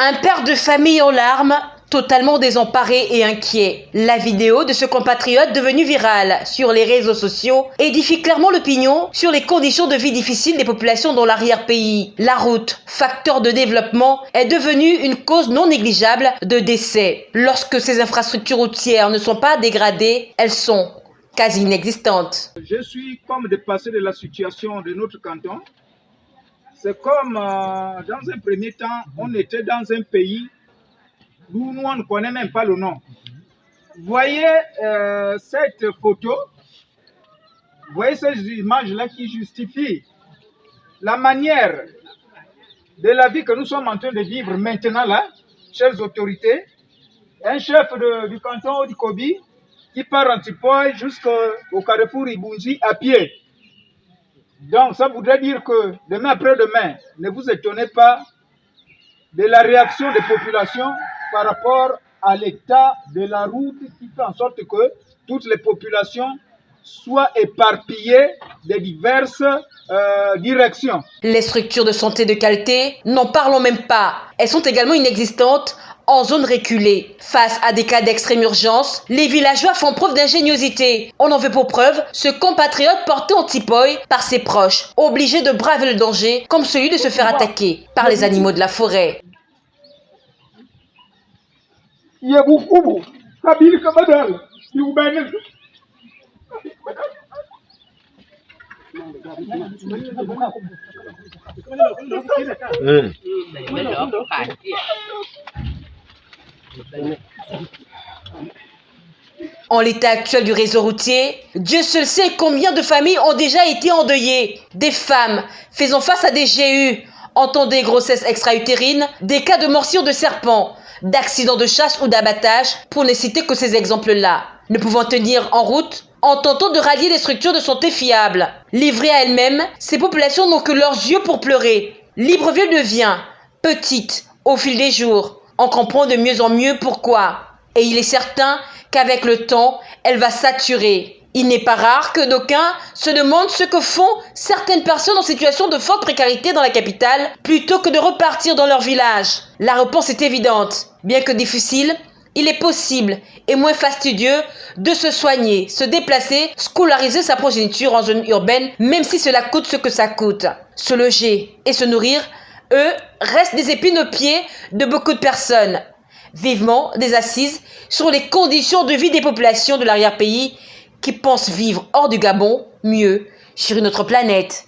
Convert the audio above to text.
Un père de famille en larmes, totalement désemparé et inquiet. La vidéo de ce compatriote devenu virale sur les réseaux sociaux édifie clairement l'opinion sur les conditions de vie difficiles des populations dans l'arrière-pays. La route, facteur de développement, est devenue une cause non négligeable de décès. Lorsque ces infrastructures routières ne sont pas dégradées, elles sont quasi inexistantes. Je suis comme dépassé de la situation de notre canton c'est comme euh, dans un premier temps, on était dans un pays nous, on ne connaît même pas le nom. Voyez euh, cette photo, voyez ces images-là qui justifient la manière de la vie que nous sommes en train de vivre maintenant là, chères autorités. Un chef du canton d'Ikobi qui part en Tipoy jusqu'au carrefour Ibunji à pied. Donc, ça voudrait dire que demain après-demain, ne vous étonnez pas de la réaction des populations par rapport à l'état de la route qui fait en sorte que toutes les populations soient éparpillées de diverses euh, directions. Les structures de santé de qualité, n'en parlons même pas. Elles sont également inexistantes en zone reculée. Face à des cas d'extrême urgence, les villageois font preuve d'ingéniosité. On en veut pour preuve ce compatriote porté en tipoy par ses proches, obligé de braver le danger comme celui de se faire attaquer par les animaux de la forêt. En l'état actuel du réseau routier, Dieu seul sait combien de familles ont déjà été endeuillées. Des femmes faisant face à des GU, entendez grossesses extra-utérines, des cas de morsure de serpents, d'accidents de chasse ou d'abattage, pour ne citer que ces exemples-là. Ne pouvant tenir en route, en tentant de rallier des structures de santé fiables? Livrées à elles-mêmes, ces populations n'ont que leurs yeux pour pleurer. Libreville devient petite au fil des jours. On comprend de mieux en mieux pourquoi. Et il est certain qu'avec le temps, elle va saturer. Il n'est pas rare que d'aucuns se demandent ce que font certaines personnes en situation de forte précarité dans la capitale plutôt que de repartir dans leur village. La réponse est évidente. Bien que difficile, il est possible et moins fastidieux de se soigner, se déplacer, scolariser sa progéniture en zone urbaine, même si cela coûte ce que ça coûte. Se loger et se nourrir, eux, restent des épines aux pieds de beaucoup de personnes. Vivement des assises sur les conditions de vie des populations de l'arrière-pays qui pensent vivre hors du Gabon mieux sur une autre planète.